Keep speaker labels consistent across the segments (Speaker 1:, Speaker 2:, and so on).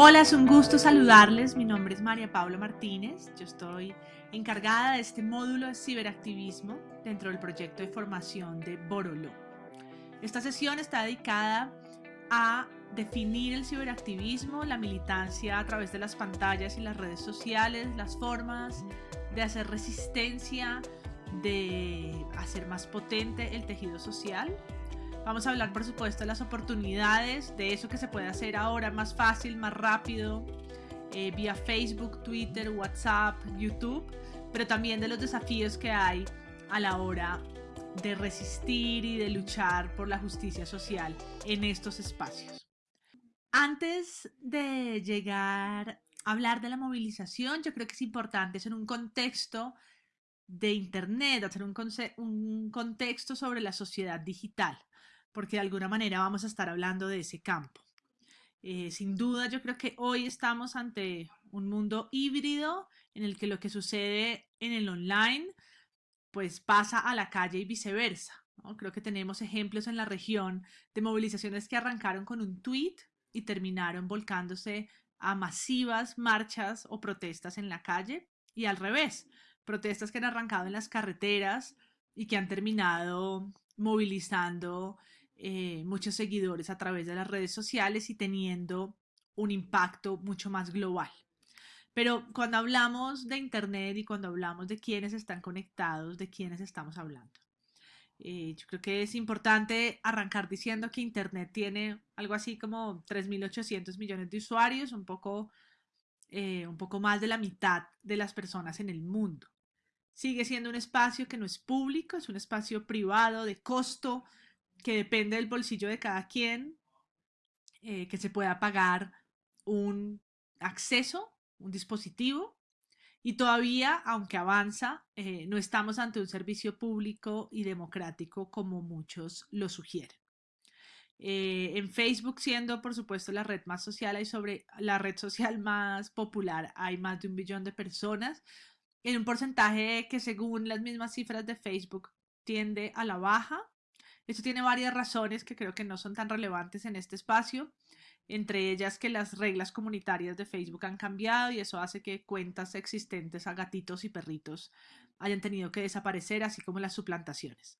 Speaker 1: Hola, es un gusto saludarles. Mi nombre es María Paula Martínez. Yo estoy encargada de este módulo de ciberactivismo dentro del proyecto de formación de Borolo. Esta sesión está dedicada a definir el ciberactivismo, la militancia a través de las pantallas y las redes sociales, las formas de hacer resistencia, de hacer más potente el tejido social Vamos a hablar, por supuesto, de las oportunidades, de eso que se puede hacer ahora más fácil, más rápido, eh, vía Facebook, Twitter, WhatsApp, YouTube, pero también de los desafíos que hay a la hora de resistir y de luchar por la justicia social en estos espacios. Antes de llegar a hablar de la movilización, yo creo que es importante hacer un contexto de Internet, hacer un, un contexto sobre la sociedad digital porque de alguna manera vamos a estar hablando de ese campo. Eh, sin duda, yo creo que hoy estamos ante un mundo híbrido en el que lo que sucede en el online pues pasa a la calle y viceversa. Creo que tenemos ejemplos en la región de movilizaciones que arrancaron con un tweet y terminaron volcándose a masivas marchas o protestas en la calle y al revés, protestas que han arrancado en las carreteras y que han terminado movilizando eh, muchos seguidores a través de las redes sociales y teniendo un impacto mucho más global. Pero cuando hablamos de Internet y cuando hablamos de quiénes están conectados, de quiénes estamos hablando. Eh, yo creo que es importante arrancar diciendo que Internet tiene algo así como 3.800 millones de usuarios, un poco, eh, un poco más de la mitad de las personas en el mundo. Sigue siendo un espacio que no es público, es un espacio privado de costo que depende del bolsillo de cada quien, eh, que se pueda pagar un acceso, un dispositivo, y todavía, aunque avanza, eh, no estamos ante un servicio público y democrático como muchos lo sugieren. Eh, en Facebook, siendo por supuesto la red más social, hay sobre la red social más popular, hay más de un billón de personas, en un porcentaje que según las mismas cifras de Facebook tiende a la baja, esto tiene varias razones que creo que no son tan relevantes en este espacio, entre ellas que las reglas comunitarias de Facebook han cambiado y eso hace que cuentas existentes a gatitos y perritos hayan tenido que desaparecer, así como las suplantaciones.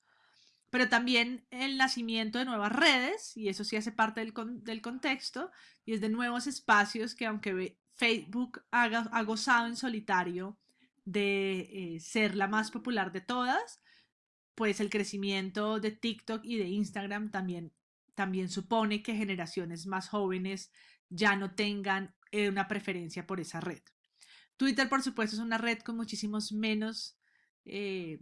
Speaker 1: Pero también el nacimiento de nuevas redes, y eso sí hace parte del, del contexto, y es de nuevos espacios que aunque Facebook ha gozado en solitario de eh, ser la más popular de todas, pues el crecimiento de TikTok y de Instagram también, también supone que generaciones más jóvenes ya no tengan eh, una preferencia por esa red. Twitter, por supuesto, es una red con muchísimos menos, eh,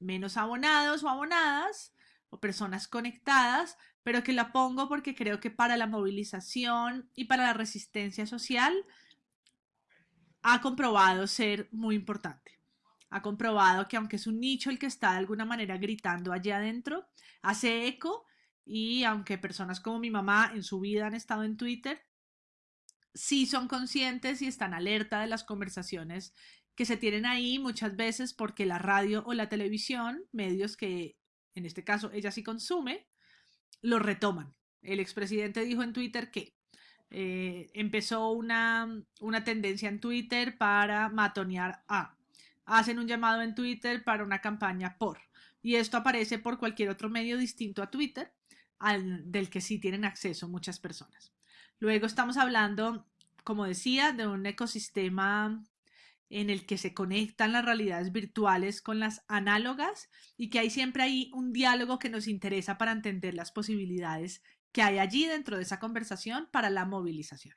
Speaker 1: menos abonados o abonadas o personas conectadas, pero que la pongo porque creo que para la movilización y para la resistencia social ha comprobado ser muy importante ha comprobado que aunque es un nicho el que está de alguna manera gritando allá adentro, hace eco y aunque personas como mi mamá en su vida han estado en Twitter, sí son conscientes y están alerta de las conversaciones que se tienen ahí muchas veces porque la radio o la televisión, medios que en este caso ella sí consume, lo retoman. El expresidente dijo en Twitter que eh, empezó una, una tendencia en Twitter para matonear a hacen un llamado en Twitter para una campaña por. Y esto aparece por cualquier otro medio distinto a Twitter, al, del que sí tienen acceso muchas personas. Luego estamos hablando, como decía, de un ecosistema en el que se conectan las realidades virtuales con las análogas y que hay siempre ahí un diálogo que nos interesa para entender las posibilidades que hay allí dentro de esa conversación para la movilización.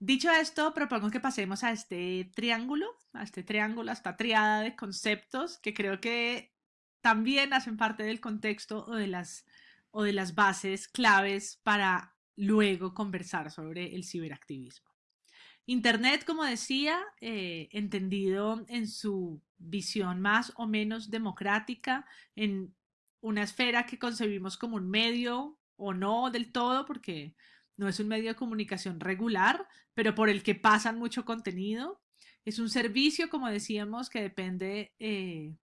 Speaker 1: Dicho esto, propongo que pasemos a este triángulo, a este triángulo, a esta triada de conceptos que creo que también hacen parte del contexto o de las, o de las bases claves para luego conversar sobre el ciberactivismo. Internet, como decía, eh, entendido en su visión más o menos democrática, en una esfera que concebimos como un medio o no del todo, porque no es un medio de comunicación regular, pero por el que pasan mucho contenido. Es un servicio, como decíamos, que depende eh,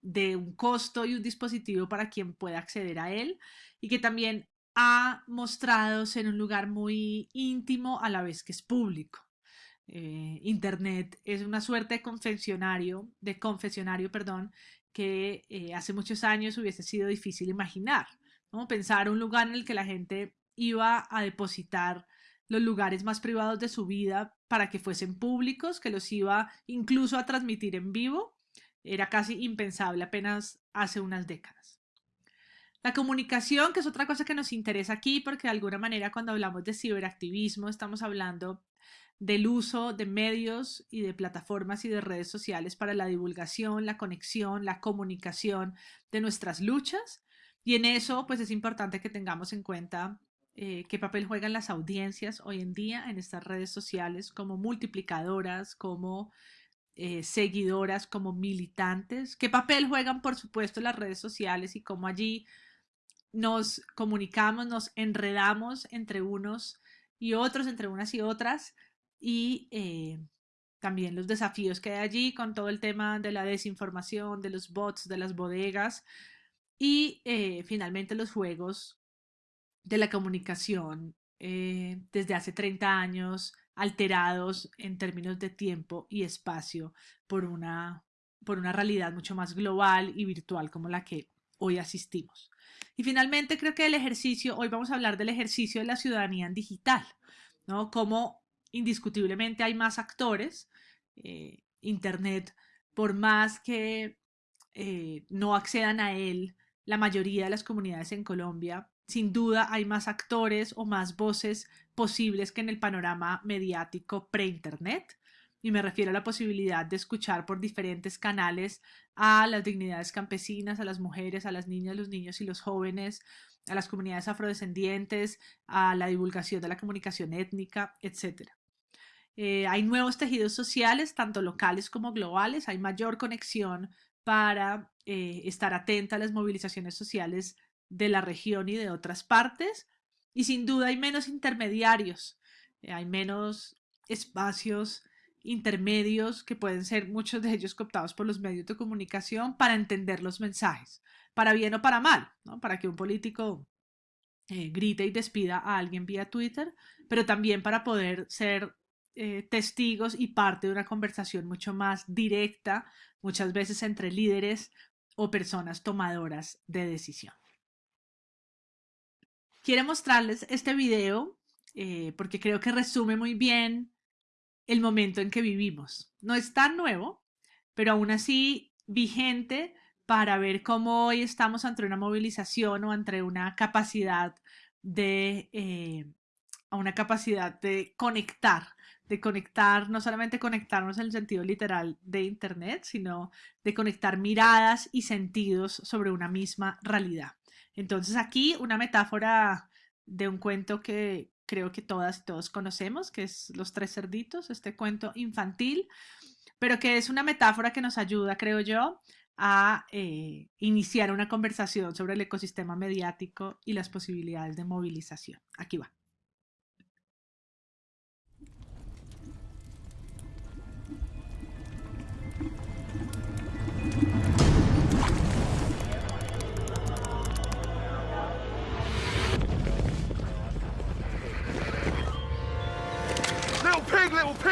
Speaker 1: de un costo y un dispositivo para quien pueda acceder a él y que también ha mostrado ser un lugar muy íntimo a la vez que es público. Eh, Internet es una suerte de confesionario, de confesionario, perdón, que eh, hace muchos años hubiese sido difícil imaginar. ¿no? Pensar un lugar en el que la gente iba a depositar los lugares más privados de su vida para que fuesen públicos, que los iba incluso a transmitir en vivo, era casi impensable apenas hace unas décadas. La comunicación, que es otra cosa que nos interesa aquí, porque de alguna manera cuando hablamos de ciberactivismo estamos hablando del uso de medios y de plataformas y de redes sociales para la divulgación, la conexión, la comunicación de nuestras luchas. Y en eso, pues es importante que tengamos en cuenta eh, qué papel juegan las audiencias hoy en día en estas redes sociales como multiplicadoras, como eh, seguidoras, como militantes, qué papel juegan, por supuesto, las redes sociales y cómo allí nos comunicamos, nos enredamos entre unos y otros, entre unas y otras, y eh, también los desafíos que hay allí con todo el tema de la desinformación, de los bots, de las bodegas. Y finalmente los juegos de la comunicación eh, desde hace 30 años alterados en términos de tiempo y espacio por una, por una realidad mucho más global y virtual como la que hoy asistimos. Y finalmente creo que el ejercicio, hoy vamos a hablar del ejercicio de la ciudadanía en digital, ¿no? Como indiscutiblemente hay más actores, eh, Internet, por más que eh, no accedan a él la mayoría de las comunidades en Colombia, sin duda hay más actores o más voces posibles que en el panorama mediático pre-internet. Y me refiero a la posibilidad de escuchar por diferentes canales a las dignidades campesinas, a las mujeres, a las niñas, los niños y los jóvenes, a las comunidades afrodescendientes, a la divulgación de la comunicación étnica, etc. Eh, hay nuevos tejidos sociales, tanto locales como globales, hay mayor conexión para eh, estar atenta a las movilizaciones sociales de la región y de otras partes. Y sin duda hay menos intermediarios, eh, hay menos espacios intermedios que pueden ser muchos de ellos cooptados por los medios de comunicación para entender los mensajes, para bien o para mal, ¿no? para que un político eh, grite y despida a alguien vía Twitter, pero también para poder ser eh, testigos y parte de una conversación mucho más directa, muchas veces entre líderes o personas tomadoras de decisión. Quiero mostrarles este video eh, porque creo que resume muy bien el momento en que vivimos. No es tan nuevo, pero aún así vigente para ver cómo hoy estamos ante una movilización o ante una capacidad de, eh, una capacidad de conectar, de conectar, no solamente conectarnos en el sentido literal de Internet, sino de conectar miradas y sentidos sobre una misma realidad. Entonces aquí una metáfora de un cuento que creo que todas y todos conocemos, que es Los Tres Cerditos, este cuento infantil, pero que es una metáfora que nos ayuda, creo yo, a eh, iniciar una conversación sobre el ecosistema mediático y las posibilidades de movilización. Aquí va.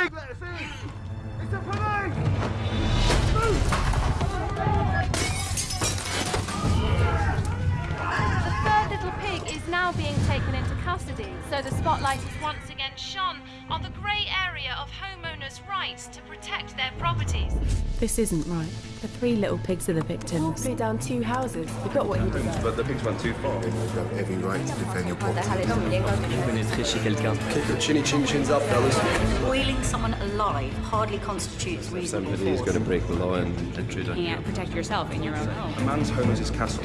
Speaker 2: The third little pig is now being taken into custody, so the spotlight is once again shone on the grey area of homeowners' rights to protect their properties.
Speaker 3: This isn't right. The three little pigs are the victims.
Speaker 4: Threw down two houses. You got what you deserve.
Speaker 5: But the pigs went too far.
Speaker 6: You have every right to defend your property.
Speaker 7: chez quelqu'un.
Speaker 5: Keep your chinny chin chins up, fellas.
Speaker 8: Boiling someone alive hardly constitutes reasonable
Speaker 5: Somebody is going to break the law and intrude on
Speaker 3: You can't protect yourself in your own home.
Speaker 5: A man's home is his castle.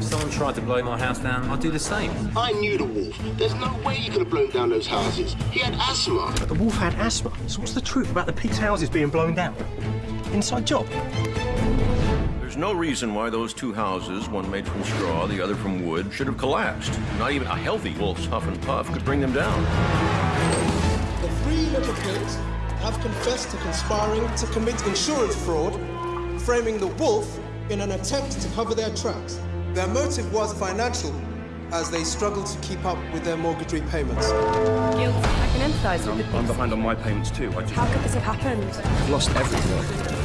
Speaker 7: If someone tried to blow my house down, I'd do the same.
Speaker 9: I knew the wolf. There's no way he could have blown down those houses. He had asthma.
Speaker 10: The wolf had asthma. So what's the truth about the pig's houses being blown down? Inside job.
Speaker 11: There's no reason why those two houses, one made from straw, the other from wood, should have collapsed. Not even a healthy wolf's huff and puff could bring them down.
Speaker 12: The three little pigs have confessed to conspiring to commit insurance fraud, framing the wolf in an attempt to cover their tracks.
Speaker 13: Their motive was financial, as they struggled to keep up with their mortgage repayments.
Speaker 4: Guilty. I can empathise with the
Speaker 5: I'm behind on my payments too. I just
Speaker 4: How could this have happened?
Speaker 5: I've lost everything.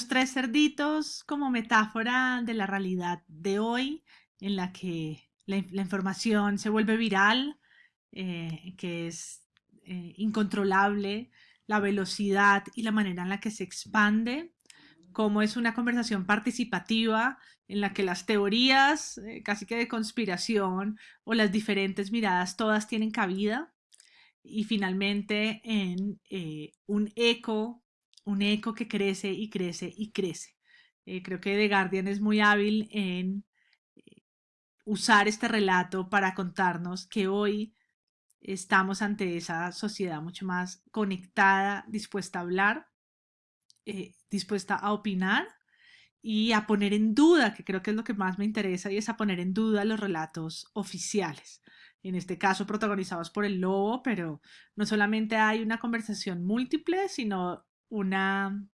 Speaker 1: Los tres cerditos como metáfora de la realidad de hoy en la que la, in- la información se vuelve viral, eh, que es eh, incontrolable, la velocidad y la manera en la que se expande, como es una conversación participativa en la que las teorías eh, casi que de conspiración o las diferentes miradas todas tienen cabida. Y finalmente en un eco, un eco que crece y crece y crece. Eh, creo que The Guardian es muy hábil en eh, usar este relato para contarnos que hoy estamos ante esa sociedad mucho más conectada, dispuesta a hablar, eh, dispuesta a opinar y a poner en duda, que creo que es lo que más me interesa, y es a poner en duda los relatos oficiales. En este caso protagonizados por el lobo, pero no solamente hay una conversación múltiple, sino una,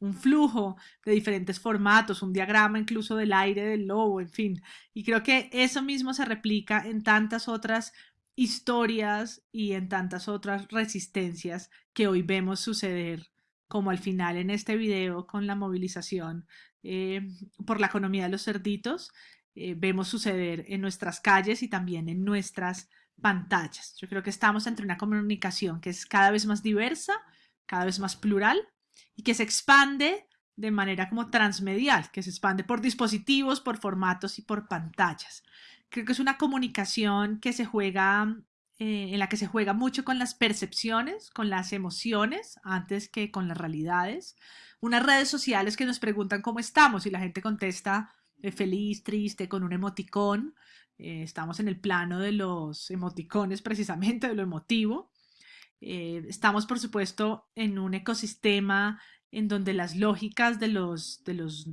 Speaker 1: un flujo de diferentes formatos, un diagrama incluso del aire del lobo, en fin. Y creo que eso mismo se replica en tantas otras historias y en tantas otras resistencias que hoy vemos suceder, como al final en este video con la movilización eh, por la economía de los cerditos, eh, vemos suceder en nuestras calles y también en nuestras pantallas. Yo creo que estamos entre una comunicación que es cada vez más diversa, cada vez más plural y que se expande de manera como transmedial, que se expande por dispositivos, por formatos y por pantallas. Creo que es una comunicación que se juega, eh, en la que se juega mucho con las percepciones, con las emociones, antes que con las realidades. Unas redes sociales que nos preguntan cómo estamos y la gente contesta eh, feliz, triste, con un emoticón. Eh, estamos en el plano de los emoticones, precisamente, de lo emotivo. Eh, estamos, por supuesto, en un ecosistema en donde las lógicas de los, de, los,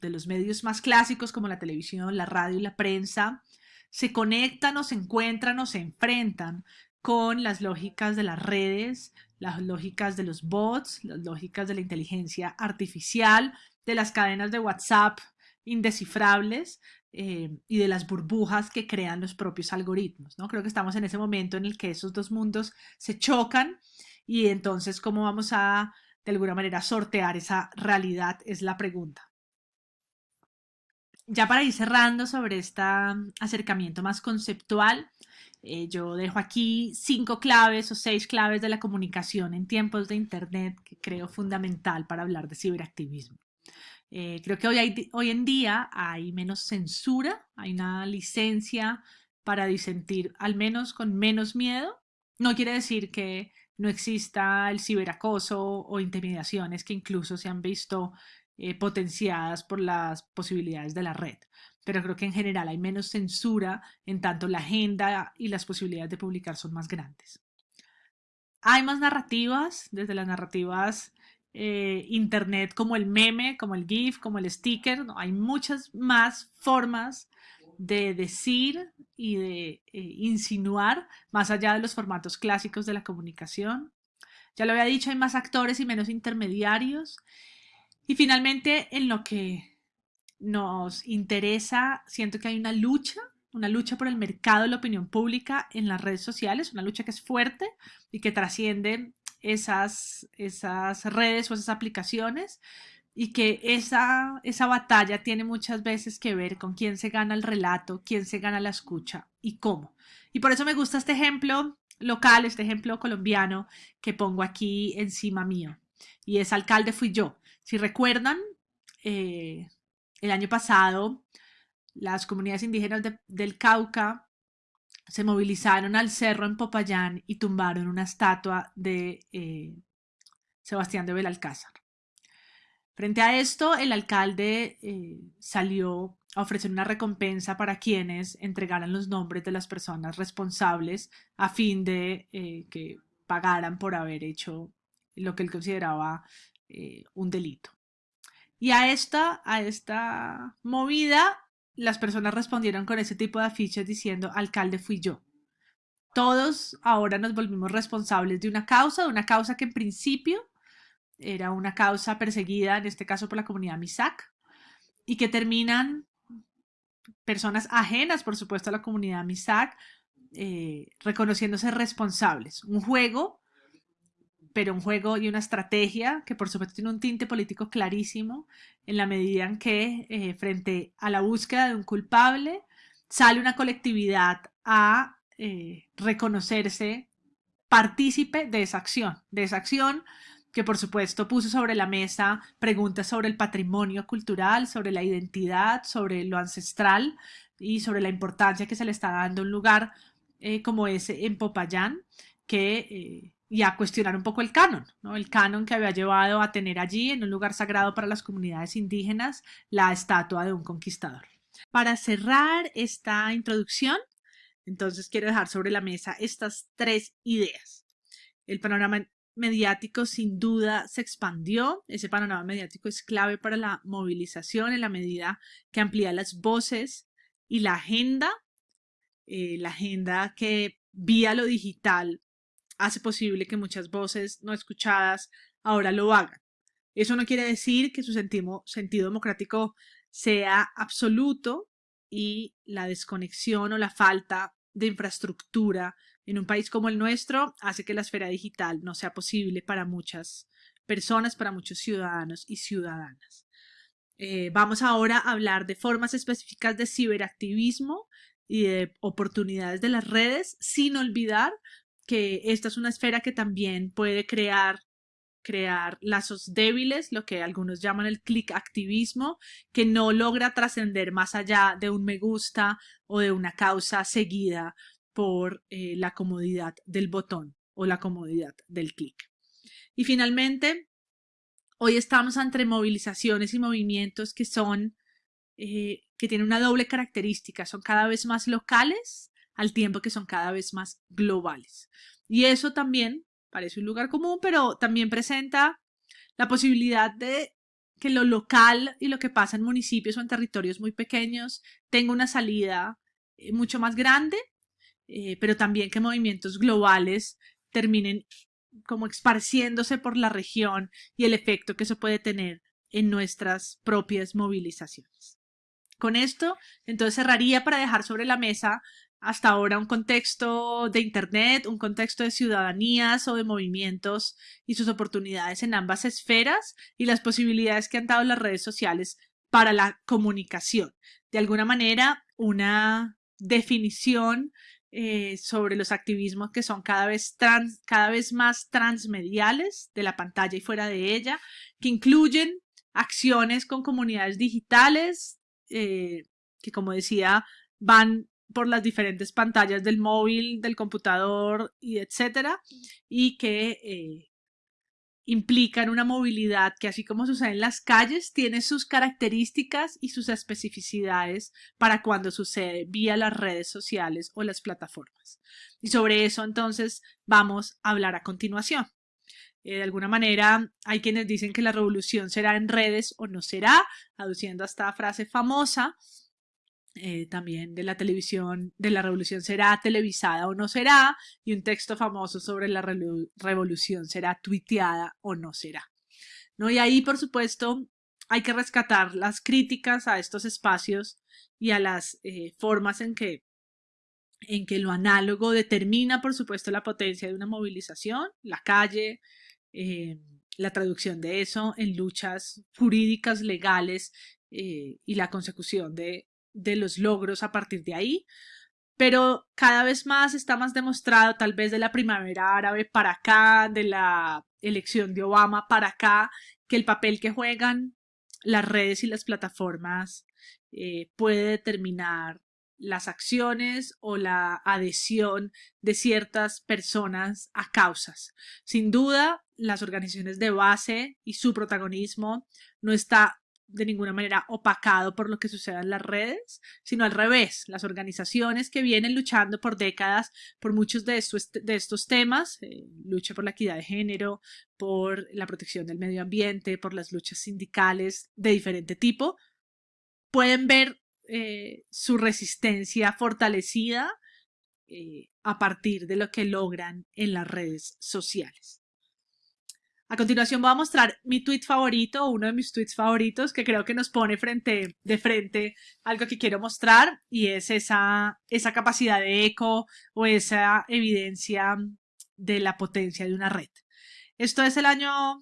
Speaker 1: de los medios más clásicos como la televisión, la radio y la prensa se conectan o se encuentran o se enfrentan con las lógicas de las redes, las lógicas de los bots, las lógicas de la inteligencia artificial, de las cadenas de WhatsApp indescifrables eh, y de las burbujas que crean los propios algoritmos. ¿no? Creo que estamos en ese momento en el que esos dos mundos se chocan y entonces cómo vamos a, de alguna manera, sortear esa realidad es la pregunta. Ya para ir cerrando sobre este acercamiento más conceptual, eh, yo dejo aquí cinco claves o seis claves de la comunicación en tiempos de Internet que creo fundamental para hablar de ciberactivismo. Eh, creo que hoy, hoy en día hay menos censura, hay una licencia para disentir, al menos con menos miedo. No quiere decir que no exista el ciberacoso o intimidaciones que incluso se han visto eh, potenciadas por las posibilidades de la red. Pero creo que en general hay menos censura, en tanto la agenda y las posibilidades de publicar son más grandes. Hay más narrativas, desde las narrativas eh, internet como el meme, como el GIF, como el sticker. Hay muchas más formas de decir y de eh, insinuar más allá de los formatos clásicos de la comunicación. Ya lo había dicho, hay más actores y menos intermediarios. Y finalmente, en lo que nos interesa, siento que hay una lucha, una lucha por el mercado de la opinión pública en las redes sociales, una lucha que es fuerte y que trasciende esas, esas redes o esas aplicaciones y que esa, esa batalla tiene muchas veces que ver con quién se gana el relato, quién se gana la escucha y cómo. Y por eso me gusta este ejemplo local, este ejemplo colombiano que pongo aquí encima mío. Y es alcalde fui yo. Si recuerdan, eh, el año pasado las comunidades indígenas de, del Cauca se movilizaron al cerro en Popayán y tumbaron una estatua de eh, Sebastián de Belalcázar. Frente a esto, el alcalde eh, salió a ofrecer una recompensa para quienes entregaran los nombres de las personas responsables a fin de eh, que pagaran por haber hecho lo que él consideraba un delito. Y a esta, a esta movida, las personas respondieron con ese tipo de afiches diciendo, alcalde fui yo. Todos ahora nos volvimos responsables de una causa, de una causa que en principio era una causa perseguida, en este caso por la comunidad Misak, y que terminan personas ajenas, por supuesto, a la comunidad Misak, eh, reconociéndose responsables. Un juego, pero un juego y una estrategia que por supuesto tiene un tinte político clarísimo en la medida en que eh, frente a la búsqueda de un culpable sale una colectividad a eh, reconocerse partícipe de esa acción, de esa acción que por supuesto puso sobre la mesa preguntas sobre el patrimonio cultural, sobre la identidad, sobre lo ancestral y sobre la importancia que se le está dando a un lugar eh, como ese en Popayán, que, y a cuestionar un poco el canon, ¿no? el canon que había llevado a tener allí, en un lugar sagrado para las comunidades indígenas, la estatua de un conquistador. Para cerrar esta introducción, entonces quiero dejar sobre la mesa estas tres ideas. El panorama mediático sin duda se expandió. Ese panorama mediático es clave para la movilización en la medida que amplía las voces y la agenda, eh, la agenda que vía lo digital hace posible que muchas voces no escuchadas ahora lo hagan. Eso no quiere decir que su sentido, democrático sea absoluto y la desconexión o la falta de infraestructura en un país como el nuestro hace que la esfera digital no sea posible para muchas personas, para muchos ciudadanos y ciudadanas. Eh, vamos ahora a hablar de formas específicas de ciberactivismo y de oportunidades de las redes, sin olvidar que esta es una esfera que también puede crear crear lazos débiles, lo que algunos llaman el click activismo, que no logra trascender más allá de un me gusta o de una causa seguida por eh, la comodidad del botón o la comodidad del clic. Y finalmente, hoy estamos entre movilizaciones y movimientos que son, eh, que tienen una doble característica, son cada vez más locales al tiempo que son cada vez más globales. Y eso también parece un lugar común, pero también presenta la posibilidad de que lo local y lo que pasa en municipios o en territorios muy pequeños tenga una salida eh, mucho más grande eh, pero también que movimientos globales terminen como esparciéndose por la región y el efecto que eso puede tener en nuestras propias movilizaciones. Con esto, entonces cerraría para dejar sobre la mesa hasta ahora un contexto de Internet, un contexto de ciudadanías o de movimientos y sus oportunidades en ambas esferas y las posibilidades que han dado las redes sociales para la comunicación. De alguna manera, una definición eh, sobre los activismos que son cada vez, cada vez más transmediales de la pantalla y fuera de ella, que incluyen acciones con comunidades digitales, eh, que como decía, van por las diferentes pantallas del móvil, del computador y etcétera, y que eh, implican una movilidad que así como sucede en las calles, tiene sus características y sus especificidades para cuando sucede vía las redes sociales o las plataformas. Y sobre eso entonces vamos a hablar a continuación. Eh, de alguna manera hay quienes dicen que la revolución será en redes o no será, aduciendo a esta frase famosa eh, también de la televisión, de la revolución será televisada o no será, y un texto famoso sobre la revolución será tuiteada o no será. ¿No? Y ahí, por supuesto, hay que rescatar las críticas a estos espacios y a las eh, formas en que, en que lo análogo determina, por supuesto, la potencia de una movilización, la calle, eh, la traducción de eso en luchas jurídicas, legales y la consecución de de los logros a partir de ahí, pero cada vez más está más demostrado, tal vez de la primavera árabe para acá, de la elección de Obama para acá, que el papel que juegan las redes y las plataformas eh, puede determinar las acciones o la adhesión de ciertas personas a causas. Sin duda, las organizaciones de base y su protagonismo no está de ninguna manera opacado por lo que suceda en las redes, sino al revés, las organizaciones que vienen luchando por décadas por muchos de estos, de estos temas, eh, lucha por la equidad de género, por la protección del medio ambiente, por las luchas sindicales de diferente tipo, pueden ver eh, su resistencia fortalecida eh, a partir de lo que logran en las redes sociales. A continuación voy a mostrar mi tweet favorito, uno de mis tweets favoritos, que creo que nos pone frente, de frente algo que quiero mostrar y es esa, esa capacidad de eco o esa evidencia de la potencia de una red. Esto es el año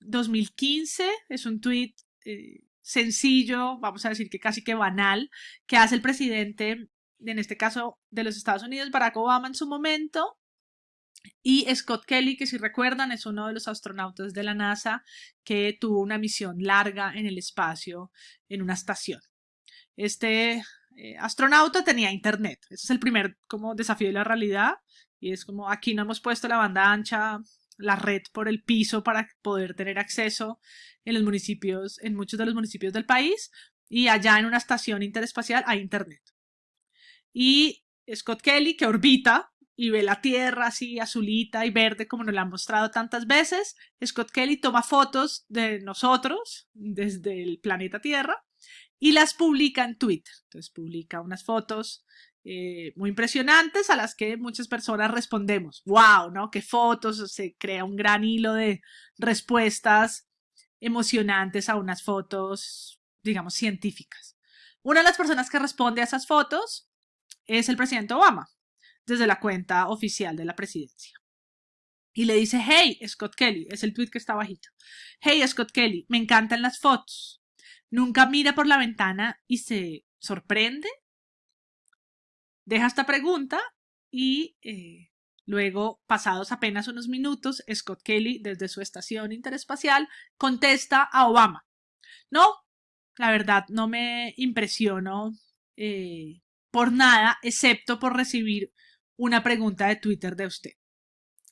Speaker 1: 2015, es un tweet eh, sencillo, vamos a decir que casi que banal, que hace el presidente, en este caso de los Estados Unidos, Barack Obama en su momento, y Scott Kelly, que si recuerdan es uno de los astronautas de la NASA que tuvo una misión larga en el espacio en una estación. Este eh, astronauta tenía internet. Ese es el primer como desafío de la realidad. Y es como aquí no hemos puesto la banda ancha, la red por el piso para poder tener acceso en los municipios, en muchos de los municipios del país. Y allá en una estación interespacial hay internet. Y Scott Kelly, que orbita y ve la tierra así azulita y verde como nos la han mostrado tantas veces. Scott Kelly toma fotos de nosotros desde el planeta Tierra y las publica en Twitter. Entonces publica unas fotos eh, muy impresionantes a las que muchas personas respondemos. ¡Wow! ¿no? ¡Qué fotos! Se crea un gran hilo de respuestas emocionantes a unas fotos, digamos, científicas. Una de las personas que responde a esas fotos es el presidente Obama desde la cuenta oficial de la presidencia. Y le dice, hey, Scott Kelly, es el tweet que está bajito. Hey, Scott Kelly, me encantan las fotos. Nunca mira por la ventana y se sorprende. Deja esta pregunta y eh, luego, pasados apenas unos minutos, Scott Kelly, desde su estación interespacial, contesta a Obama. No, la verdad, no me impresiono eh, por nada, excepto por recibir una pregunta de Twitter de usted.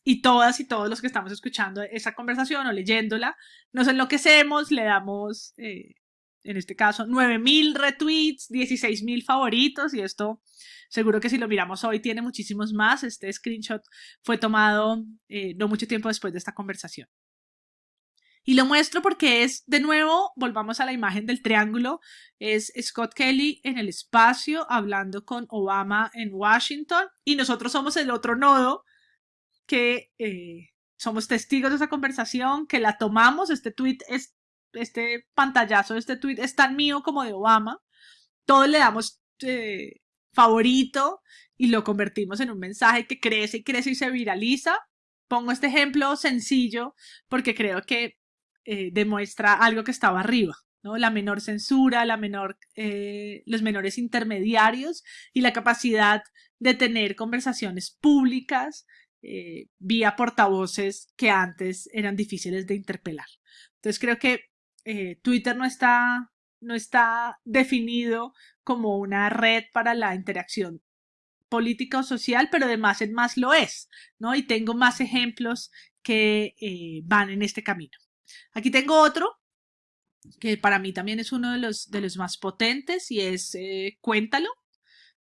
Speaker 1: Y todas y todos los que estamos escuchando esa conversación o leyéndola, nos enloquecemos, le damos, eh, en este caso, 9000 retweets, 16000 favoritos y esto seguro que si lo miramos hoy tiene muchísimos más. Este screenshot fue tomado eh, no mucho tiempo después de esta conversación. Y lo muestro porque es, de nuevo, volvamos a la imagen del triángulo, es Scott Kelly en el espacio hablando con Obama en Washington y nosotros somos el otro nodo que eh, somos testigos de esa conversación, que la tomamos, este tweet es, este pantallazo de este tweet es tan mío como de Obama, todos le damos eh, favorito y lo convertimos en un mensaje que crece y crece y se viraliza. Pongo este ejemplo sencillo porque creo que eh, demuestra algo que estaba arriba, ¿no? La menor censura, la menor, eh, los menores intermediarios y la capacidad de tener conversaciones públicas eh, vía portavoces que antes eran difíciles de interpelar. Entonces creo que Twitter no está, no está definido como una red para la interacción política o social, pero además en más lo es, ¿no? Y tengo más ejemplos que van en este camino. Aquí tengo otro que para mí también es uno de los, de los más potentes y es eh, Cuéntalo.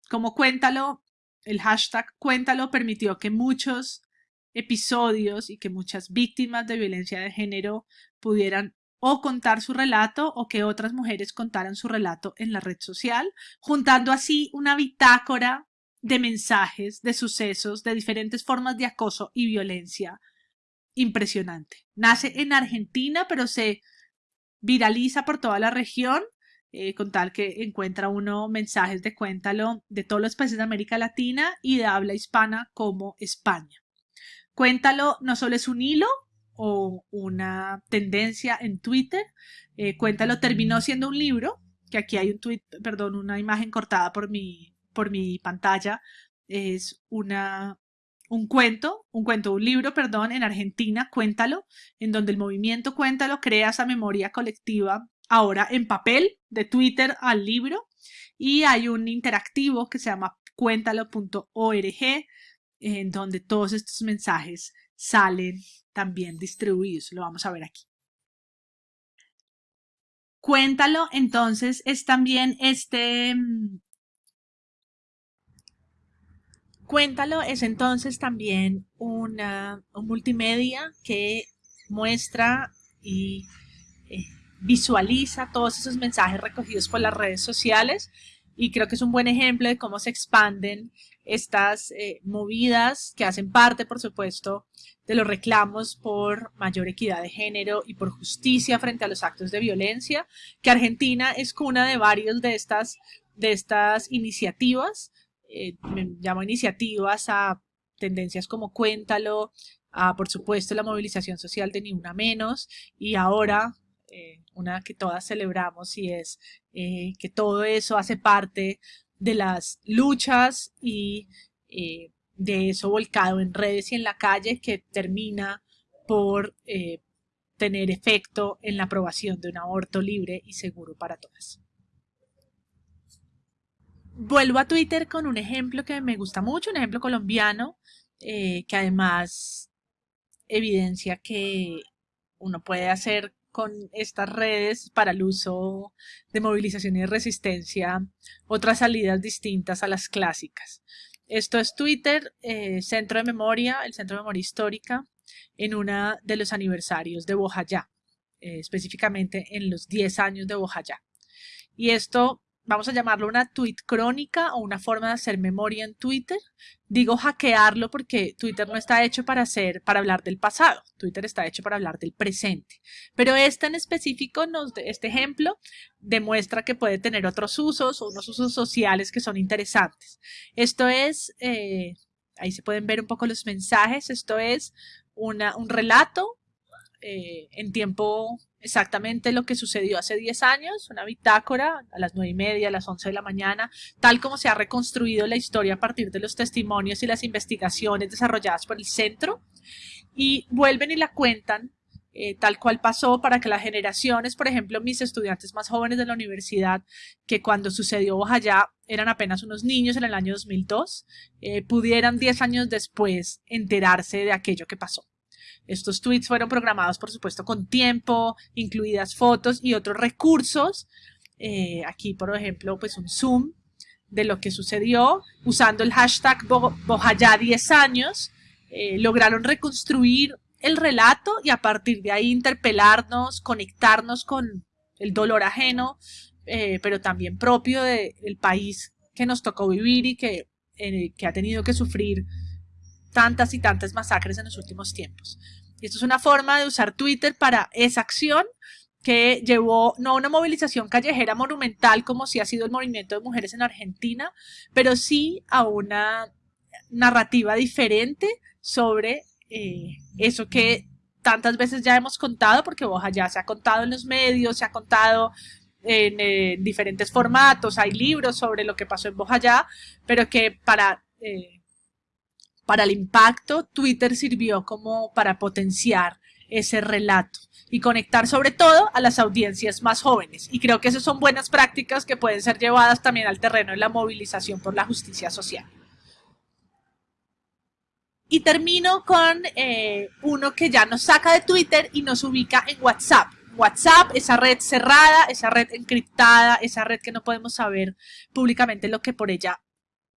Speaker 1: Como Cuéntalo, el hashtag Cuéntalo permitió que muchos episodios y que muchas víctimas de violencia de género pudieran o contar su relato o que otras mujeres contaran su relato en la red social, juntando así una bitácora de mensajes, de sucesos, de diferentes formas de acoso y violencia impresionante. Nace en Argentina, pero se viraliza por toda la región, eh, con tal que encuentra uno mensajes de cuéntalo de todos los países de América Latina y de habla hispana como España. Cuéntalo no solo es un hilo o una tendencia en Twitter, eh, Cuéntalo terminó siendo un libro, que aquí hay un tweet, perdón, una imagen cortada por mi, por mi pantalla, es una, un cuento, un cuento, un libro, perdón, en Argentina, Cuéntalo, en donde el movimiento Cuéntalo crea esa memoria colectiva ahora en papel, de Twitter al libro, y hay un interactivo que se llama cuéntalo.org, en donde todos estos mensajes salen también distribuidos. Lo vamos a ver aquí. Cuéntalo, entonces, es también este... Cuéntalo es entonces también una, un multimedia que muestra y eh, visualiza todos esos mensajes recogidos por las redes sociales y creo que es un buen ejemplo de cómo se expanden estas eh, movidas que hacen parte, por supuesto, de los reclamos por mayor equidad de género y por justicia frente a los actos de violencia, que Argentina es cuna de varios de estas, de estas iniciativas. Eh, me llamo iniciativas a tendencias como Cuéntalo, a por supuesto la movilización social de Ni Una Menos y ahora eh, una que todas celebramos y es eh, que todo eso hace parte de las luchas y eh, de eso volcado en redes y en la calle que termina por tener efecto en la aprobación de un aborto libre y seguro para todas. Vuelvo a Twitter con un ejemplo que me gusta mucho, un ejemplo colombiano, eh, que además evidencia que uno puede hacer con estas redes para el uso de movilización y resistencia otras salidas distintas a las clásicas. Esto es Twitter, eh, Centro de Memoria, el Centro de Memoria Histórica, en uno de los aniversarios de Bojayá, eh, específicamente en los 10 años de Bojayá. Y esto vamos a llamarlo una tweet crónica o una forma de hacer memoria en Twitter. Digo hackearlo porque Twitter no está hecho para hacer, para hablar del pasado. Twitter está hecho para hablar del presente. Pero este en específico, nos, este ejemplo, demuestra que puede tener otros usos o unos usos sociales que son interesantes. Esto es, eh, ahí se pueden ver un poco los mensajes. Esto es una, un relato eh, en tiempo exactamente lo que sucedió hace 10 años, una bitácora a las 9 y media, a las 11 de la mañana, tal como se ha reconstruido la historia a partir de los testimonios y las investigaciones desarrolladas por el centro, y vuelven y la cuentan eh, tal cual pasó para que las generaciones, por ejemplo, mis estudiantes más jóvenes de la universidad, que cuando sucedió Bojayá eran apenas unos niños en el año 2002, eh, pudieran 10 años después enterarse de aquello que pasó. Estos tweets fueron programados, por supuesto, con tiempo, incluidas fotos y otros recursos. Eh, aquí, por ejemplo, pues un zoom de lo que sucedió usando el hashtag Bojayá 10 años. Eh, lograron reconstruir el relato y a partir de ahí interpelarnos, conectarnos con el dolor ajeno, eh, pero también propio del país que nos tocó vivir y que, que ha tenido que sufrir tantas y tantas masacres en los últimos tiempos. Y esto es una forma de usar Twitter para esa acción que llevó no a una movilización callejera monumental como si ha sido el movimiento de mujeres en Argentina, pero sí a una narrativa diferente sobre eh, eso que tantas veces ya hemos contado, porque Boja ya se ha contado en los medios, se ha contado en, diferentes formatos, hay libros sobre lo que pasó en Bojayá, pero que para eh, para el impacto, Twitter sirvió como para potenciar ese relato y conectar sobre todo a las audiencias más jóvenes. Y creo que esas son buenas prácticas que pueden ser llevadas también al terreno de la movilización por la justicia social. Y termino con eh, uno que ya nos saca de Twitter y nos ubica en WhatsApp. WhatsApp, esa red cerrada, esa red encriptada, esa red que no podemos saber públicamente lo que por ella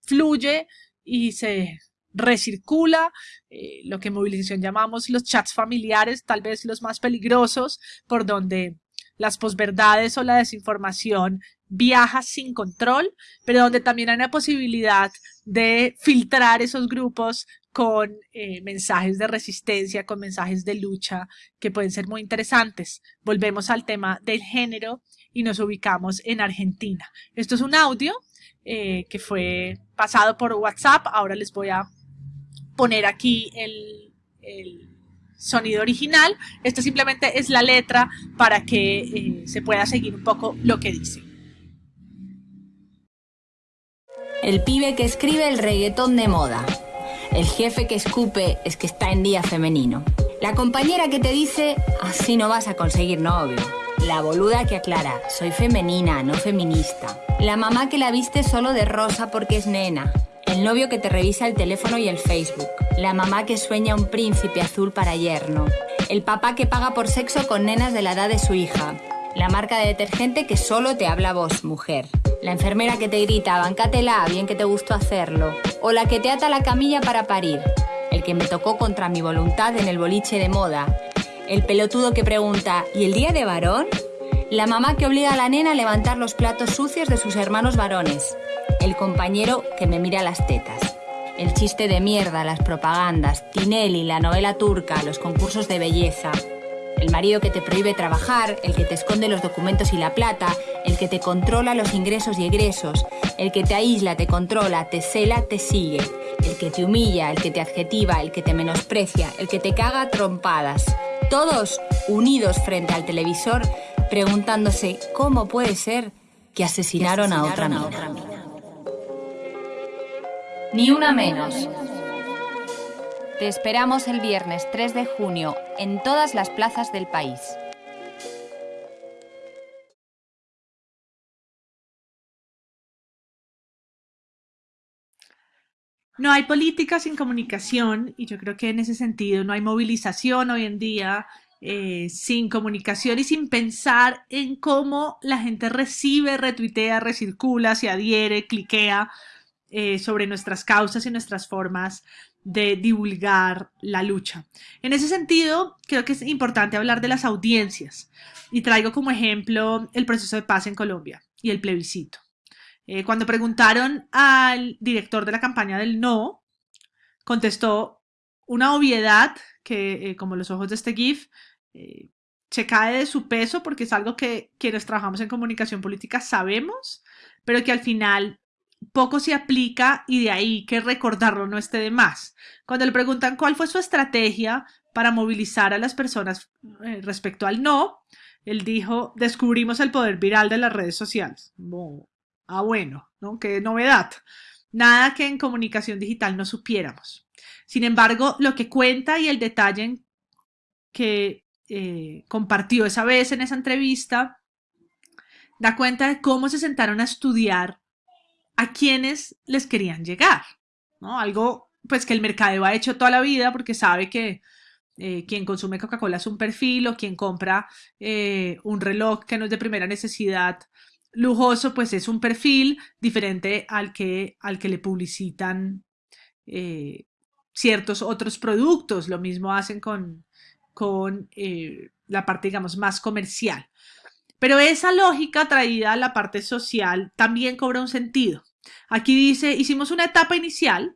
Speaker 1: fluye y se recircula, eh, lo que en movilización llamamos los chats familiares, tal vez los más peligrosos, por donde las posverdades o la desinformación viaja sin control, pero donde también hay una posibilidad de filtrar esos grupos con eh, mensajes de resistencia, con mensajes de lucha que pueden ser muy interesantes. Volvemos al tema del género y nos ubicamos en Argentina. Esto es un audio eh, que fue pasado por WhatsApp. Ahora les voy a poner aquí el, sonido original. Esto simplemente es la letra para que eh, se pueda seguir un poco lo que dice.
Speaker 14: El pibe que escribe el reggaetón de moda. El jefe que escupe es que está en día femenino. La compañera que te dice, así no vas a conseguir novio. La boluda que aclara, soy femenina, no feminista. La mamá que la viste solo de rosa porque es nena. El novio que te revisa el teléfono y el Facebook. La mamá que sueña un príncipe azul para yerno. El papá que paga por sexo con nenas de la edad de su hija. La marca de detergente que solo te habla vos, mujer. La enfermera que te grita, bancátela, bien que te gustó hacerlo. O la que te ata la camilla para parir. El que me tocó contra mi voluntad en el boliche de moda. El pelotudo que pregunta, ¿y el día de varón? La mamá que obliga a la nena a levantar los platos sucios de sus hermanos varones. El compañero que me mira las tetas. El chiste de mierda, las propagandas, Tinelli, la novela turca, los concursos de belleza. El marido que te prohíbe trabajar, el que te esconde los documentos y la plata, el que te controla los ingresos y egresos, el que te aísla, te controla, te cela, te sigue, el que te humilla, el que te adjetiva, el que te menosprecia, el que te caga a trompadas. Todos unidos frente al televisor preguntándose cómo puede ser que asesinaron, a otra mina. Ni una menos. Te esperamos el viernes 3 de junio en todas las plazas del país.
Speaker 1: No hay política sin comunicación y yo creo que en ese sentido no hay movilización hoy en día eh, sin comunicación y sin pensar en cómo la gente recibe, retuitea, recircula, se adhiere, cliquea eh, sobre nuestras causas y nuestras formas de divulgar la lucha. En ese sentido, creo que es importante hablar de las audiencias y traigo como ejemplo el proceso de paz en Colombia y el plebiscito. Eh, cuando preguntaron al director de la campaña del no, contestó una obviedad que, eh, como los ojos de este GIF, se cae de su peso porque es algo que quienes trabajamos en comunicación política sabemos, pero que al final poco se aplica y de ahí que recordarlo no esté de más. Cuando le preguntan cuál fue su estrategia para movilizar a las personas eh, respecto al no, él dijo, descubrimos el poder viral de las redes sociales. ah, bueno, ¿no? Qué novedad. Nada que en comunicación digital no supiéramos. Sin embargo, lo que cuenta y el detalle que eh, compartió esa vez en esa entrevista da cuenta de cómo se sentaron a estudiar a quienes les querían llegar, ¿no? Algo pues que el mercadeo ha hecho toda la vida porque sabe que eh, quien consume Coca-Cola es un perfil o quien compra eh, un reloj que no es de primera necesidad lujoso, pues es un perfil diferente al que, al que le publicitan eh, ciertos otros productos. Lo mismo hacen con, con la parte, digamos, más comercial. Pero esa lógica traída a la parte social también cobra un sentido. Aquí dice, hicimos una etapa inicial,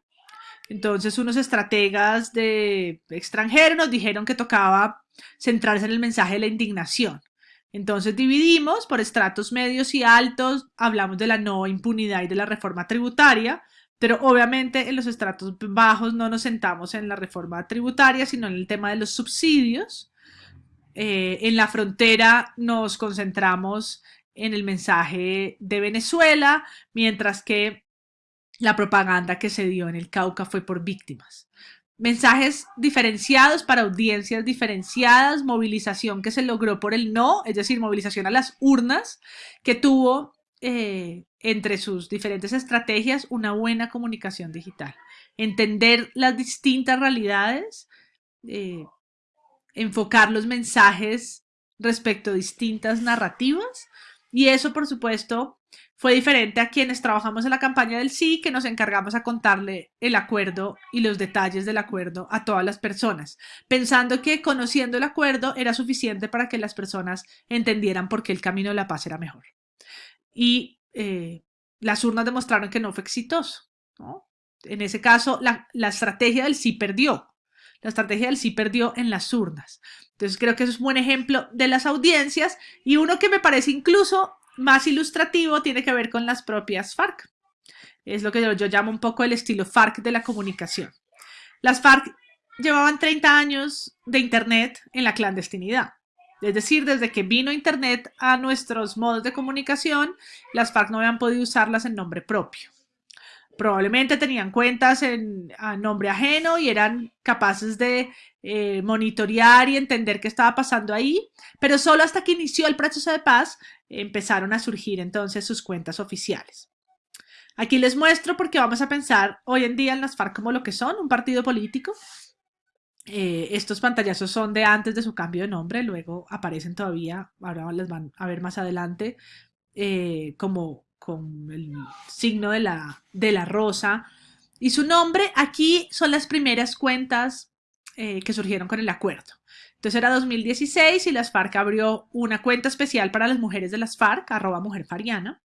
Speaker 1: entonces unos estrategas de extranjero nos dijeron que tocaba centrarse en el mensaje de la indignación. Entonces dividimos por estratos medios y altos, hablamos de la no impunidad y de la reforma tributaria, pero obviamente en los estratos bajos no nos sentamos en la reforma tributaria, sino en el tema de los subsidios. Eh, en la frontera nos concentramos en el mensaje de Venezuela, mientras que la propaganda que se dio en el Cauca fue por víctimas. Mensajes diferenciados para audiencias diferenciadas, movilización que se logró por el no, es decir, movilización a las urnas, que tuvo eh, entre sus diferentes estrategias una buena comunicación digital. Entender las distintas realidades, eh, enfocar los mensajes respecto a distintas narrativas y eso, por supuesto, fue diferente a quienes trabajamos en la campaña del sí, que nos encargamos a contarle el acuerdo y los detalles del acuerdo a todas las personas, pensando que conociendo el acuerdo era suficiente para que las personas entendieran por qué el camino de la paz era mejor. Y eh, las urnas demostraron que no fue exitoso. En ese caso, la, la estrategia del sí perdió. La estrategia del sí perdió en las urnas. Entonces creo que eso es un buen ejemplo de las audiencias y uno que me parece incluso más ilustrativo tiene que ver con las propias FARC. Es lo que yo, llamo un poco el estilo FARC de la comunicación. Las FARC llevaban 30 años de Internet en la clandestinidad. Es decir, desde que vino Internet a nuestros modos de comunicación, las FARC no habían podido usarlas en nombre propio. Probablemente tenían cuentas en, a nombre ajeno y eran capaces de eh, monitorear y entender qué estaba pasando ahí, pero solo hasta que inició el proceso de paz empezaron a surgir entonces sus cuentas oficiales. Aquí les muestro porque vamos a pensar hoy en día en las FARC como lo que son, un partido político. Eh, estos pantallazos son de antes de su cambio de nombre, luego aparecen todavía, ahora les van a ver más adelante, eh, como con el signo de la, de la rosa. Y su nombre aquí son las primeras cuentas eh, que surgieron con el acuerdo. Entonces era 2016 y las FARC abrió una cuenta especial para las mujeres de las FARC, arroba mujer fariana.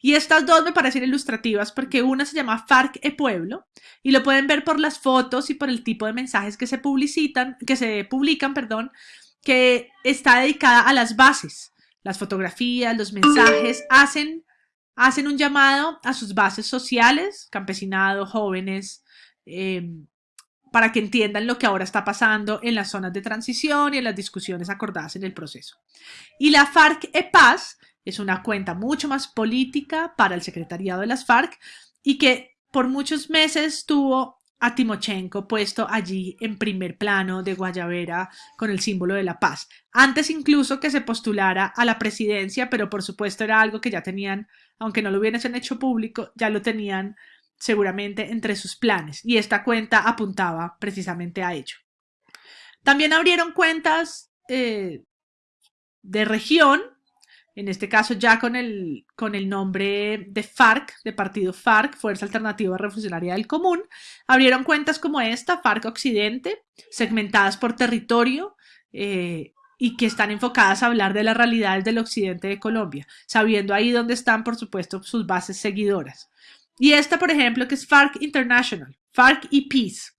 Speaker 1: Y estas dos me parecen ilustrativas porque una se llama FARC e Pueblo y lo pueden ver por las fotos y por el tipo de mensajes que se publicitan, que se publican, perdón, que está dedicada a las bases. Las fotografías, los mensajes hacen, hacen un llamado a sus bases sociales, campesinado, jóvenes, em, para que entiendan lo que ahora está pasando en las zonas de transición y en las discusiones acordadas en el proceso. Y la FARC e Paz es una cuenta mucho más política para el secretariado de las FARC y que por muchos meses tuvo a Timochenko puesto allí en primer plano de Guayavera con el símbolo de la paz. Antes incluso que se postulara a la presidencia, pero por supuesto era algo que ya tenían, aunque no lo hubiesen hecho público, ya lo tenían seguramente entre sus planes y esta cuenta apuntaba precisamente a ello. También abrieron cuentas eh, de región en este caso ya con el, con el nombre de FARC, de partido FARC, Fuerza Alternativa Revolucionaria del Común, abrieron cuentas como esta, FARC Occidente, segmentadas por territorio eh, y que están enfocadas a hablar de las realidades del occidente de Colombia, sabiendo ahí dónde están, por supuesto, sus bases seguidoras. Y esta, por ejemplo, que es FARC International, FARC y Peace,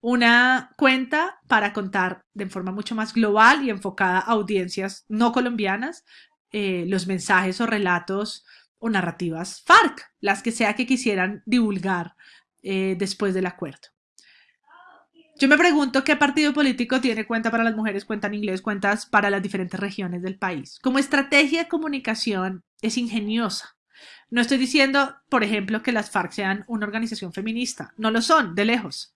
Speaker 1: una cuenta para contar de forma mucho más global y enfocada a audiencias no colombianas eh, los mensajes o relatos o narrativas FARC, las que sea que quisieran divulgar eh, después del acuerdo. Yo me pregunto qué partido político tiene cuenta para las mujeres, cuenta en inglés, cuentas para las diferentes regiones del país. Como estrategia de comunicación es ingeniosa. No estoy diciendo, por ejemplo, que las FARC sean una organización feminista. No lo son, de lejos.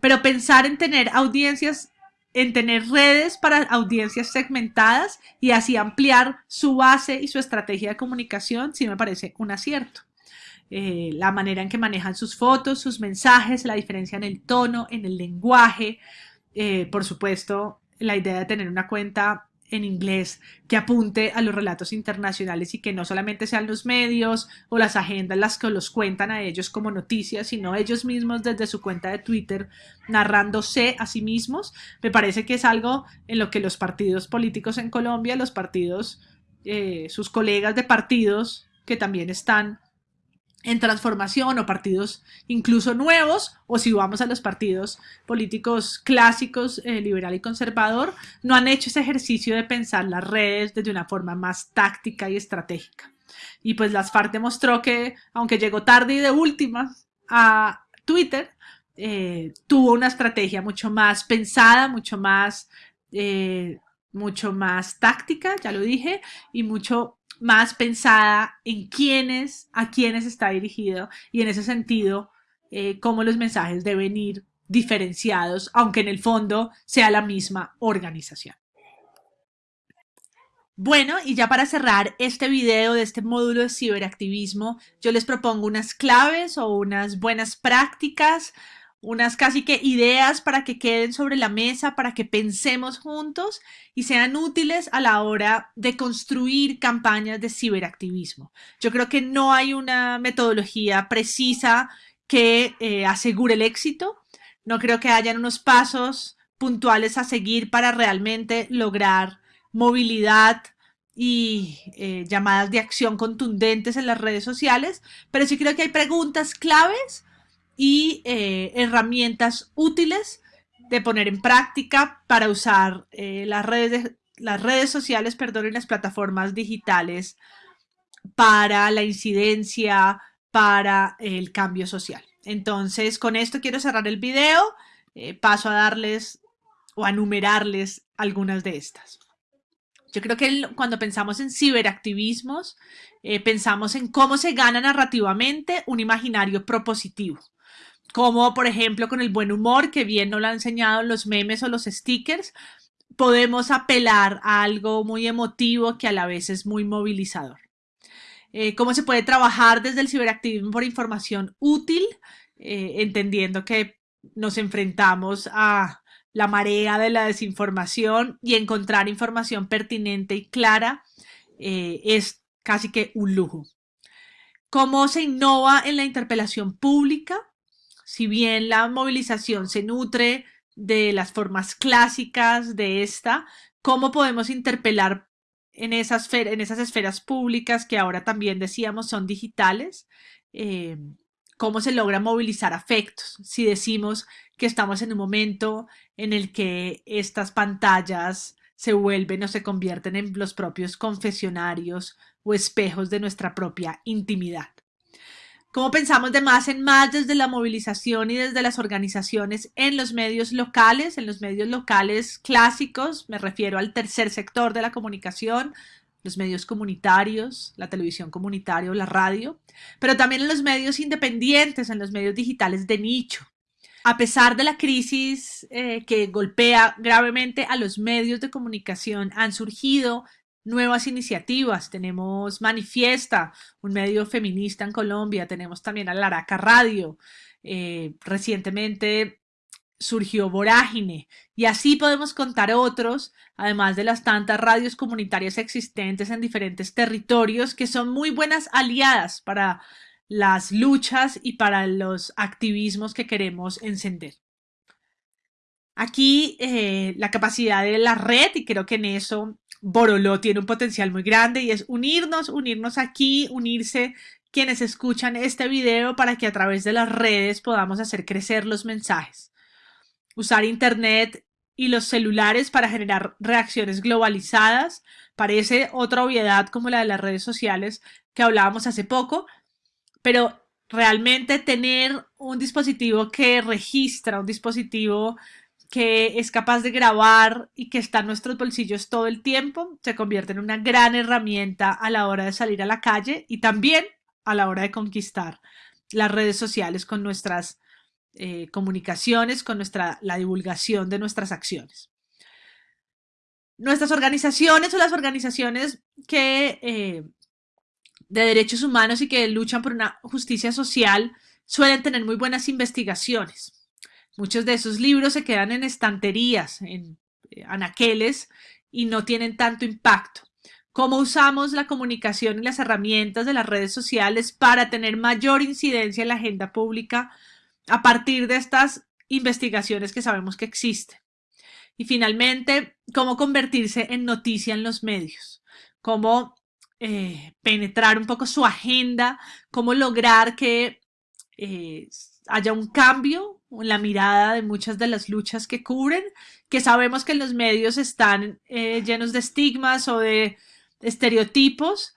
Speaker 1: Pero pensar en tener audiencias en tener redes para audiencias segmentadas y así ampliar su base y su estrategia de comunicación, sí me parece un acierto. Eh, la manera en que manejan sus fotos, sus mensajes, la diferencia en el tono, en el lenguaje, eh, por supuesto, la idea de tener una cuenta en inglés que apunte a los relatos internacionales y que no solamente sean los medios o las agendas las que los cuentan a ellos como noticias, sino ellos mismos desde su cuenta de Twitter narrándose a sí mismos, me parece que es algo en lo que los partidos políticos en Colombia, los partidos, eh, sus colegas de partidos que también están en transformación o partidos incluso nuevos, o si vamos a los partidos políticos clásicos, eh, liberal y conservador, no han hecho ese ejercicio de pensar las redes desde una forma más táctica y estratégica. Y pues las FARC demostró que, aunque llegó tarde y de última a Twitter, eh, tuvo una estrategia mucho más pensada, mucho más, eh, mucho más táctica, ya lo dije, y mucho más pensada en quiénes, a quiénes está dirigido y en ese sentido, eh, cómo los mensajes deben ir diferenciados, aunque en el fondo sea la misma organización. Bueno, y ya para cerrar este video de este módulo de ciberactivismo, yo les propongo unas claves o unas buenas prácticas unas casi que ideas para que queden sobre la mesa, para que pensemos juntos y sean útiles a la hora de construir campañas de ciberactivismo. Yo creo que no hay una metodología precisa que eh, asegure el éxito. No creo que hayan unos pasos puntuales a seguir para realmente lograr movilidad y eh, llamadas de acción contundentes en las redes sociales, pero sí creo que hay preguntas claves y eh, herramientas útiles de poner en práctica para usar eh, las, redes las redes sociales perdón, y las plataformas digitales para la incidencia, para el cambio social. Entonces, con esto quiero cerrar el video. Eh, paso a darles o a numerarles algunas de estas. Yo creo que cuando pensamos en ciberactivismos, pensamos en cómo se gana narrativamente un imaginario propositivo como por ejemplo con el buen humor, que bien nos lo han enseñado los memes o los stickers, podemos apelar a algo muy emotivo que a la vez es muy movilizador. Eh, cómo se puede trabajar desde el ciberactivismo por información útil, eh, entendiendo que nos enfrentamos a la marea de la desinformación y encontrar información pertinente y clara eh, es casi que un lujo. ¿Cómo se innova en la interpelación pública? Si bien la movilización se nutre de las formas clásicas de esta, ¿cómo podemos interpelar en esas, esferas públicas que ahora también decíamos son digitales? Eh, ¿Cómo se logra movilizar afectos? Si decimos que estamos en un momento en el que estas pantallas se vuelven o se convierten en los propios confesionarios o espejos de nuestra propia intimidad. ¿Cómo pensamos de más en más desde la movilización y desde las organizaciones en los medios locales, en los medios locales clásicos, me refiero al tercer sector de la comunicación, los medios comunitarios, la televisión comunitaria o la radio, pero también en los medios independientes, en los medios digitales de nicho, a pesar de la crisis eh, que golpea gravemente a los medios de comunicación, han surgido nuevas iniciativas. Tenemos Manifiesta, un medio feminista en Colombia. Tenemos también a Laraca Radio. Eh, recientemente surgió Vorágine y así podemos contar otros, además de las tantas radios comunitarias existentes en diferentes territorios que son muy buenas aliadas para las luchas y para los activismos que queremos encender. Aquí eh, la capacidad de la red, y creo que en eso Boroló tiene un potencial muy grande, y es unirnos, unirnos aquí, unirse quienes escuchan este video para que a través de las redes podamos hacer crecer los mensajes. Usar Internet y los celulares para generar reacciones globalizadas parece otra obviedad como la de las redes sociales que hablábamos hace poco, pero realmente tener un dispositivo que registra, un dispositivo que es capaz de grabar y que está en nuestros bolsillos todo el tiempo, se convierte en una gran herramienta a la hora de salir a la calle y también a la hora de conquistar las redes sociales con nuestras eh, comunicaciones, con nuestra, la divulgación de nuestras acciones. Nuestras organizaciones o las organizaciones que eh, de derechos humanos y que luchan por una justicia social suelen tener muy buenas investigaciones. Muchos de esos libros se quedan en estanterías, en eh, anaqueles y no tienen tanto impacto. ¿Cómo usamos la comunicación y las herramientas de las redes sociales para tener mayor incidencia en la agenda pública a partir de estas investigaciones que sabemos que existen? Y finalmente, ¿cómo convertirse en noticia en los medios? ¿Cómo eh, penetrar un poco su agenda, cómo lograr que eh, haya un cambio la mirada de muchas de las luchas que cubren, que sabemos que los medios están eh, llenos de estigmas o de estereotipos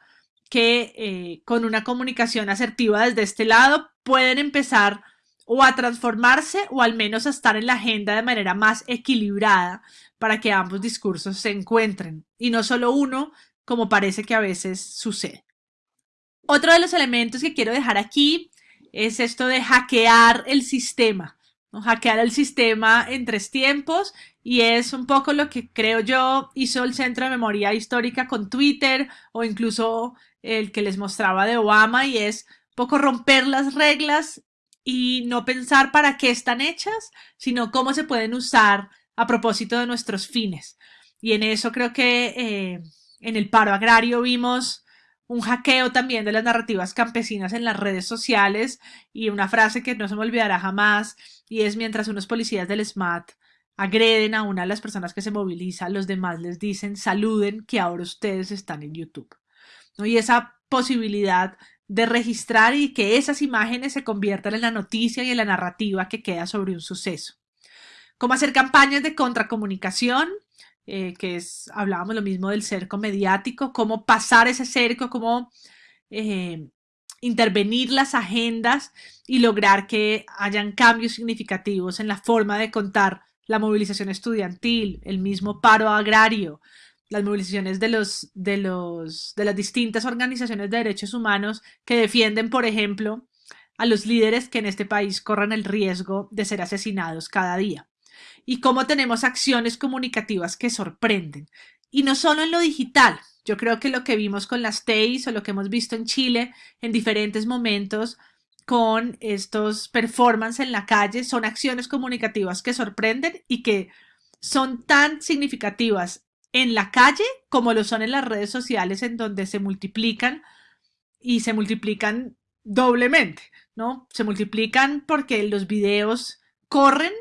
Speaker 1: que con una comunicación asertiva desde este lado pueden empezar o a transformarse o al menos a estar en la agenda de manera más equilibrada para que ambos discursos se encuentren y no solo uno como parece que a veces sucede. Otro de los elementos que quiero dejar aquí es esto de hackear el sistema, ¿no? hackear el sistema en tres tiempos y es un poco lo que creo yo hizo el Centro de Memoria Histórica con Twitter o incluso el que les mostraba de Obama y es un poco romper las reglas y no pensar para qué están hechas, sino cómo se pueden usar a propósito de nuestros fines. Y en eso creo que eh, en el paro agrario vimos un hackeo también de las narrativas campesinas en las redes sociales y una frase que no se me olvidará jamás y es mientras unos policías del SMAT agreden a una de las personas que se moviliza, los demás les dicen saluden que ahora ustedes están en YouTube. ¿no? Y esa posibilidad de registrar y que esas imágenes se conviertan en la noticia y en la narrativa que queda sobre un suceso. Cómo hacer campañas de contracomunicación, eh, que es, hablábamos lo mismo del cerco mediático, cómo pasar ese cerco, cómo eh, intervenir las agendas y lograr que hayan cambios significativos en la forma de contar la movilización estudiantil, el mismo paro agrario, las movilizaciones de, los, de, los, de las distintas organizaciones de derechos humanos que defienden, por ejemplo, a los líderes que en este país corran el riesgo de ser asesinados cada día y cómo tenemos acciones comunicativas que sorprenden. Y no solo en lo digital. Yo creo que lo que vimos con las TEIs o lo que hemos visto en Chile en diferentes momentos con estos performances en la calle. Son acciones comunicativas que sorprenden y que son tan significativas en la calle como lo son en las redes sociales en donde se multiplican y se multiplican doblemente, ¿no? Se multiplican porque los videos corren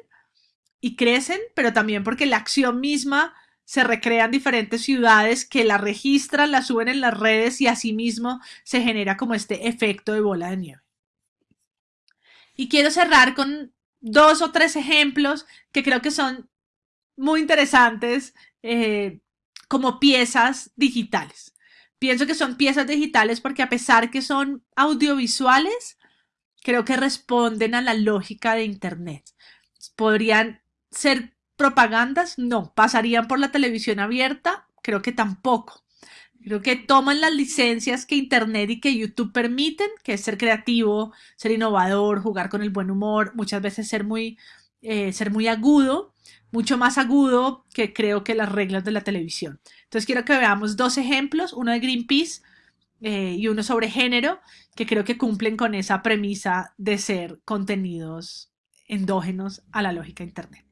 Speaker 1: y crecen, pero también porque la acción misma se recrea en diferentes ciudades que la registran, la suben en las redes y asimismo se genera como este efecto de bola de nieve. Y quiero cerrar con dos o tres ejemplos que creo que son muy interesantes eh, como piezas digitales. Pienso que son piezas digitales porque a pesar que son audiovisuales, creo que responden a la lógica de Internet. ¿Podrían ser propagandas? No. ¿Pasarían por la televisión abierta? Creo que tampoco. Creo que toman las licencias que Internet y que YouTube permiten, que es ser creativo, ser innovador, jugar con el buen humor, muchas veces ser muy, eh, ser muy agudo, mucho más agudo que creo que las reglas de la televisión. Entonces quiero que veamos dos ejemplos, uno de Greenpeace eh, y uno sobre género, que creo que cumplen con esa premisa de ser contenidos endógenos a la lógica Internet.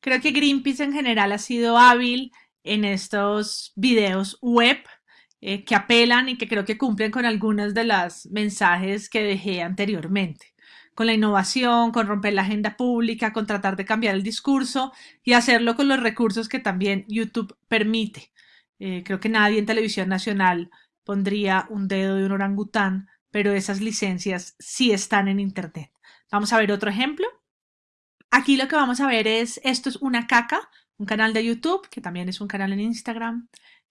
Speaker 1: Creo que Greenpeace en general ha sido hábil en estos videos web eh, que apelan y que creo que cumplen con algunos de los mensajes que dejé anteriormente. Con la innovación, con romper la agenda pública, con tratar de cambiar el discurso y hacerlo con los recursos que también YouTube permite. Eh, creo que nadie en televisión nacional pondría un dedo de un orangután, pero esas licencias sí están en Internet. Vamos a ver otro ejemplo. Aquí lo que vamos a ver es, esto es una caca, un canal de YouTube, que también es un canal en Instagram.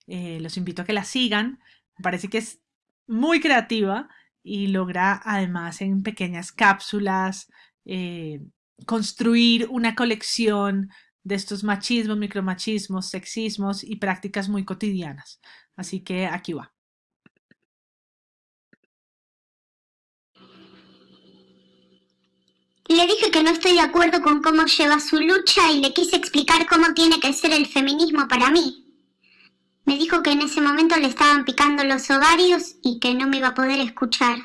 Speaker 1: Eh, los invito a que la sigan. Me parece que es muy creativa y logra además en pequeñas cápsulas eh, construir una colección de estos machismos, micromachismos, sexismos y prácticas muy cotidianas. Así que aquí va.
Speaker 15: Le dije que no estoy de acuerdo con cómo lleva su lucha y le quise explicar cómo tiene que ser el feminismo para mí. Me dijo que en ese momento le estaban picando los ovarios y que no me iba a poder escuchar.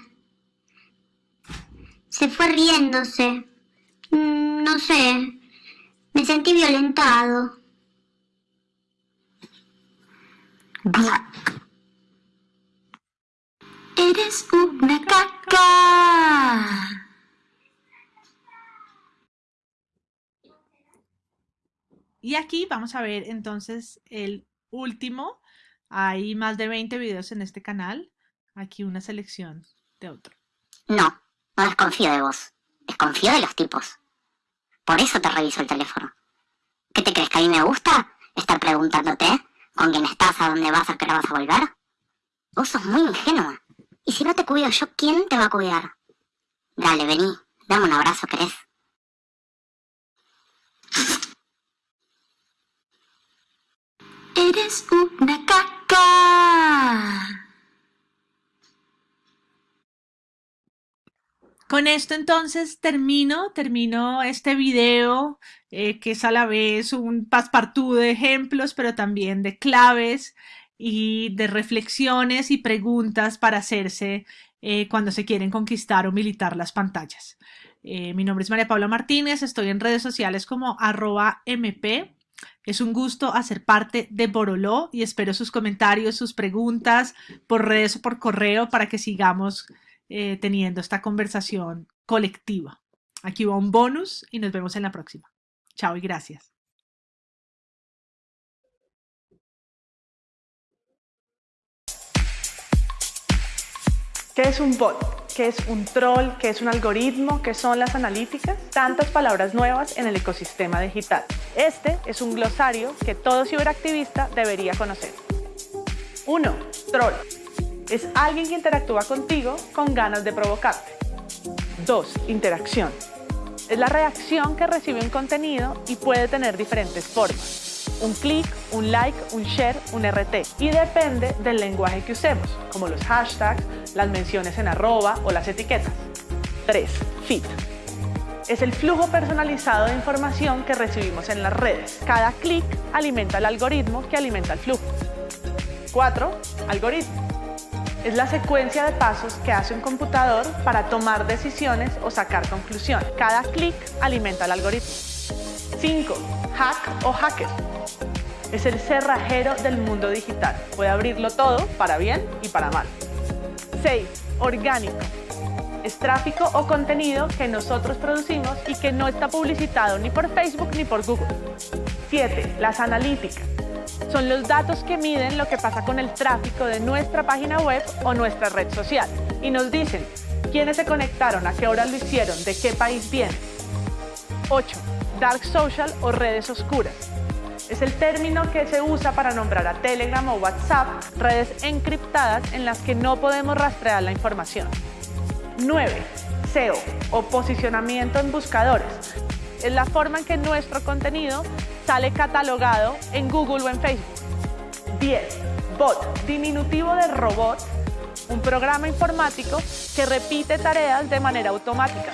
Speaker 15: Se fue riéndose. Mm, no sé. Me sentí violentado.
Speaker 14: Eres una caca.
Speaker 1: Y aquí vamos a ver entonces el último. Hay más de 20 videos en este canal. Aquí una selección de otro.
Speaker 8: No, no desconfío de vos. Desconfío de los tipos. Por eso te reviso el teléfono. ¿Qué te crees que a mí me gusta? Estar preguntándote con quién estás, a dónde vas, a qué hora vas a volver. Vos sos muy ingenua. Y si no te cuido yo, ¿quién te va a cuidar? Dale, vení. Dame un abrazo, ¿querés?
Speaker 14: Eres una caca.
Speaker 1: Con esto entonces termino, termino este video eh, que es a la vez un paspartú de ejemplos, pero también de claves y de reflexiones y preguntas para hacerse eh, cuando se quieren conquistar o militar las pantallas. Eh, mi nombre es María Paula Martínez, estoy en redes sociales como arroba mp es un gusto hacer parte de Boroló y espero sus comentarios, sus preguntas por redes o por correo para que sigamos eh, teniendo esta conversación colectiva. Aquí va un bonus y nos vemos en la próxima. Chao y gracias.
Speaker 16: ¿Qué es un bot? ¿Qué es un troll? ¿Qué es un algoritmo? ¿Qué son las analíticas? Tantas palabras nuevas en el ecosistema digital. Este es un glosario que todo ciberactivista debería conocer. 1. Troll. Es alguien que interactúa contigo con ganas de provocarte. 2. Interacción. Es la reacción que recibe un contenido y puede tener diferentes formas un clic, un like, un share, un RT. Y depende del lenguaje que usemos, como los hashtags, las menciones en arroba o las etiquetas. 3. Feed. Es el flujo personalizado de información que recibimos en las redes. Cada clic alimenta el algoritmo que alimenta el flujo. 4. Algoritmo. Es la secuencia de pasos que hace un computador para tomar decisiones o sacar conclusiones. Cada clic alimenta el algoritmo. 5. Hack o hacker es el cerrajero del mundo digital. Puede abrirlo todo para bien y para mal. 6. Orgánico. Es tráfico o contenido que nosotros producimos y que no está publicitado ni por Facebook ni por Google. 7. Las analíticas. Son los datos que miden lo que pasa con el tráfico de nuestra página web o nuestra red social y nos dicen quiénes se conectaron, a qué hora lo hicieron, de qué país vienen. 8. Dark Social o redes oscuras es el término que se usa para nombrar a Telegram o WhatsApp, redes encriptadas en las que no podemos rastrear la información. 9. SEO o posicionamiento en buscadores. Es la forma en que nuestro contenido sale catalogado en Google o en Facebook. 10. Bot, diminutivo de robot, un programa informático que repite tareas de manera automática.